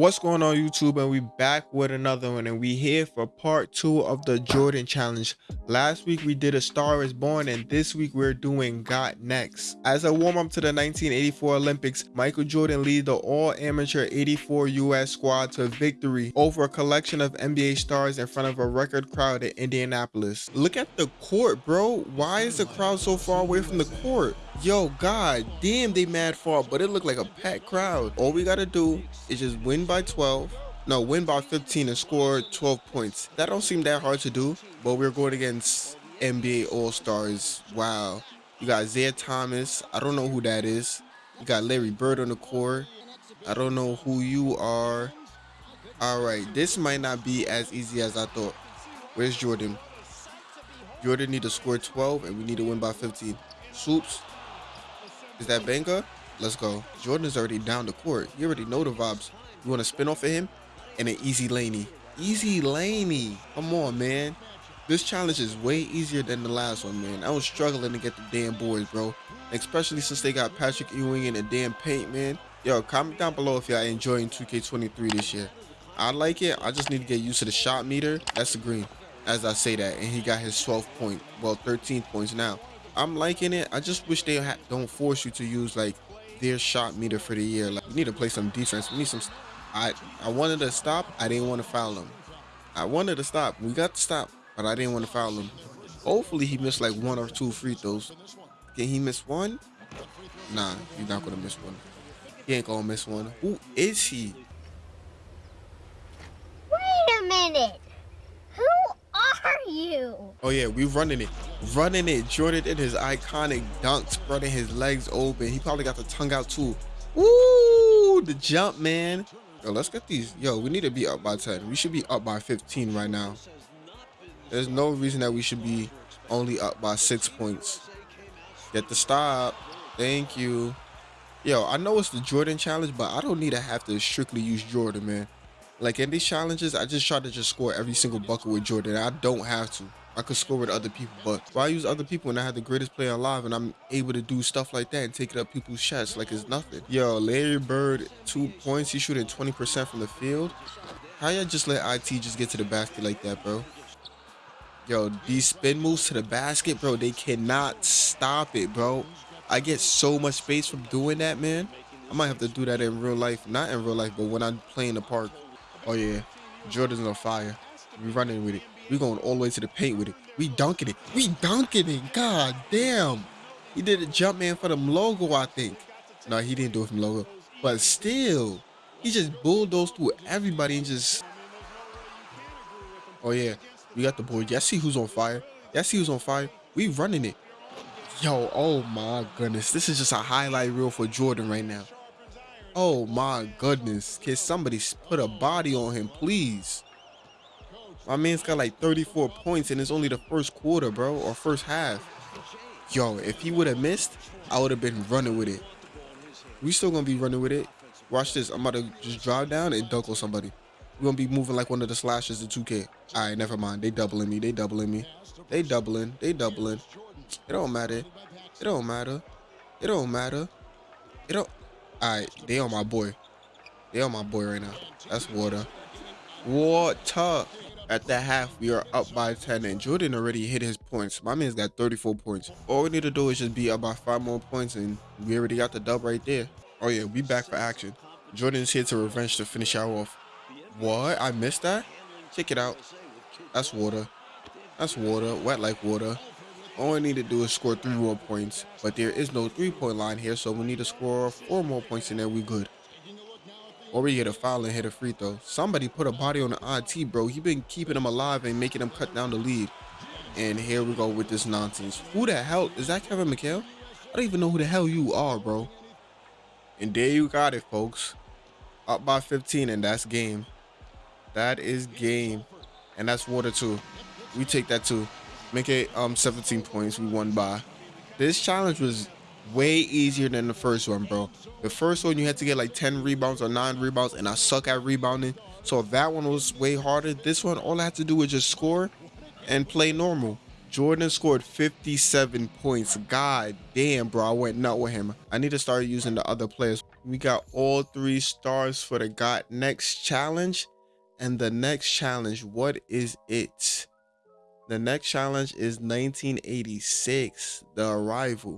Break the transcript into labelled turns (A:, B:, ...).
A: What's going on YouTube and we back with another one and we here for part two of the Jordan challenge. Last week we did a star is born and this week we're doing got next. As a warm up to the 1984 Olympics, Michael Jordan lead the all amateur 84 US squad to victory over a collection of NBA stars in front of a record crowd in Indianapolis. Look at the court bro, why is the crowd so far away from the court? Yo, god damn, they mad far, but it looked like a packed crowd. All we gotta do is just win by 12. No, win by 15 and score 12 points. That don't seem that hard to do, but we're going against NBA All-Stars. Wow. You got Isiah Thomas. I don't know who that is. You got Larry Bird on the court. I don't know who you are. All right, this might not be as easy as I thought. Where's Jordan? Jordan need to score 12 and we need to win by 15. Swoops, is that Benga? Let's go. Jordan's already down the court. You already know the vibes. You want to spin off of him? And an easy laney. Easy laney. Come on, man. This challenge is way easier than the last one, man. I was struggling to get the damn boys, bro. Especially since they got Patrick Ewing in the damn paint, man. Yo, comment down below if y'all enjoying 2K23 this year. I like it. I just need to get used to the shot meter. That's the green, as I say that. And he got his 12th point. Well, 13 points now. I'm liking it. I just wish they don't force you to use like their shot meter for the year. Like we need to play some defense. We need some. I I wanted to stop. I didn't want to foul him. I wanted to stop. We got to stop, but I didn't want to foul him. Hopefully he missed like one or two free throws. Can he miss one? Nah, he's not gonna miss one. He ain't gonna miss one. Who is he?
B: Wait a minute Who are you?
A: Oh yeah, we running it. Running it. Jordan in his iconic dunk, spreading his legs open. He probably got the tongue out too. Ooh, the jump, man. Yo, let's get these. Yo, we need to be up by 10. We should be up by 15 right now. There's no reason that we should be only up by six points. Get the stop. Thank you. Yo, I know it's the Jordan challenge, but I don't need to have to strictly use Jordan, man. Like in these challenges, I just try to just score every single bucket with Jordan. I don't have to. I could score with other people, but why use other people when I have the greatest player alive and I'm able to do stuff like that and take it up people's chests like it's nothing? Yo, Larry Bird, two points. He's shooting 20% from the field. How y'all just let IT just get to the basket like that, bro? Yo, these spin moves to the basket, bro, they cannot stop it, bro. I get so much space from doing that, man. I might have to do that in real life. Not in real life, but when I'm playing the park. Oh yeah, Jordan's on fire. We running with it. We going all the way to the paint with it. We dunking it. We dunking it. God damn. He did a jump man for the logo, I think. No, he didn't do it from the logo. But still, he just bulldozed through everybody and just. Oh yeah, we got the board. Y'all see who's on fire? Y'all see who's on fire? We running it. Yo, oh my goodness. This is just a highlight reel for Jordan right now. Oh my goodness. Can somebody put a body on him, please? My man's got like 34 points and it's only the first quarter, bro, or first half. Yo, if he would have missed, I would have been running with it. We still gonna be running with it. Watch this. I'm about to just drive down and dunk on somebody. We're gonna be moving like one of the slashes in 2K. Alright, never mind. They doubling me. They doubling me. They doubling. They doubling. It don't matter. It don't matter. It don't matter. It don't Alright, they on my boy. They on my boy right now. That's water. Water. At the half, we are up by 10, and Jordan already hit his points. My man's got 34 points. All we need to do is just be up by five more points, and we already got the dub right there. Oh yeah, we back for action. Jordan's here to revenge to finish our off. What? I missed that? Check it out. That's water. That's water. Wet like water. All we need to do is score three more points, but there is no three-point line here, so we need to score four more points and then we good. Or we get a foul and hit a free throw. Somebody put a body on the IT, bro. He been keeping them alive and making them cut down the lead. And here we go with this nonsense. Who the hell? Is that Kevin McHale? I don't even know who the hell you are, bro. And there you got it, folks. Up by 15, and that's game. That is game. And that's water, too. We take that, too. Make it um 17 points. We won by. This challenge was way easier than the first one, bro. The first one you had to get like 10 rebounds or 9 rebounds, and I suck at rebounding. So that one was way harder, this one all I had to do was just score and play normal. Jordan scored 57 points. God damn, bro. I went nut with him. I need to start using the other players. We got all three stars for the got next challenge. And the next challenge, what is it? The next challenge is 1986, The Arrival.